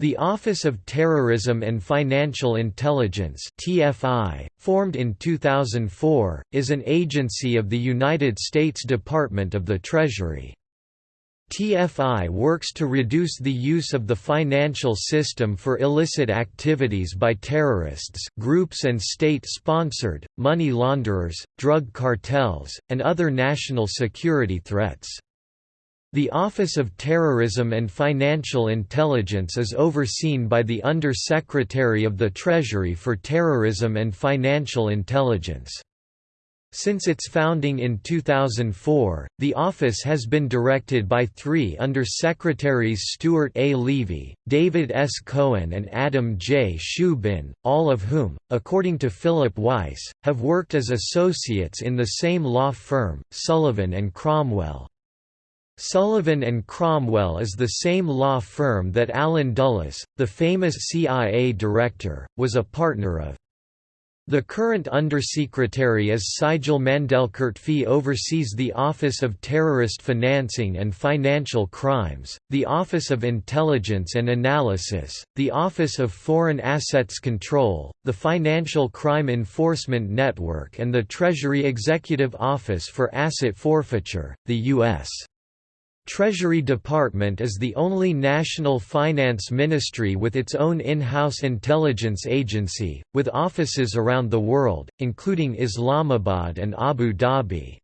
The Office of Terrorism and Financial Intelligence (TFI), formed in 2004, is an agency of the United States Department of the Treasury. TFI works to reduce the use of the financial system for illicit activities by terrorists groups and state-sponsored, money launderers, drug cartels, and other national security threats. The Office of Terrorism and Financial Intelligence is overseen by the Under-Secretary of the Treasury for Terrorism and Financial Intelligence. Since its founding in 2004, the office has been directed by three Under-Secretaries Stuart A. Levey, David S. Cohen and Adam J. Szubin, all of whom, according to Philip Weiss, have worked as associates in the same law firm, Sullivan and Cromwell. Sullivan and Cromwell is the same law firm that Allen Dulles, the famous CIA director, was a partner of. The current Undersecretary is Sigal Mandelker TFI oversees the Office of Terrorist Financing and Financial Crimes, the Office of Intelligence and Analysis, the Office of Foreign Assets Control, the Financial Crime Enforcement Network and the Treasury Executive Office for Asset Forfeiture, the U.S. Treasury Department is the only national finance ministry with its own in-house intelligence agency, with offices around the world, including Islamabad and Abu Dhabi.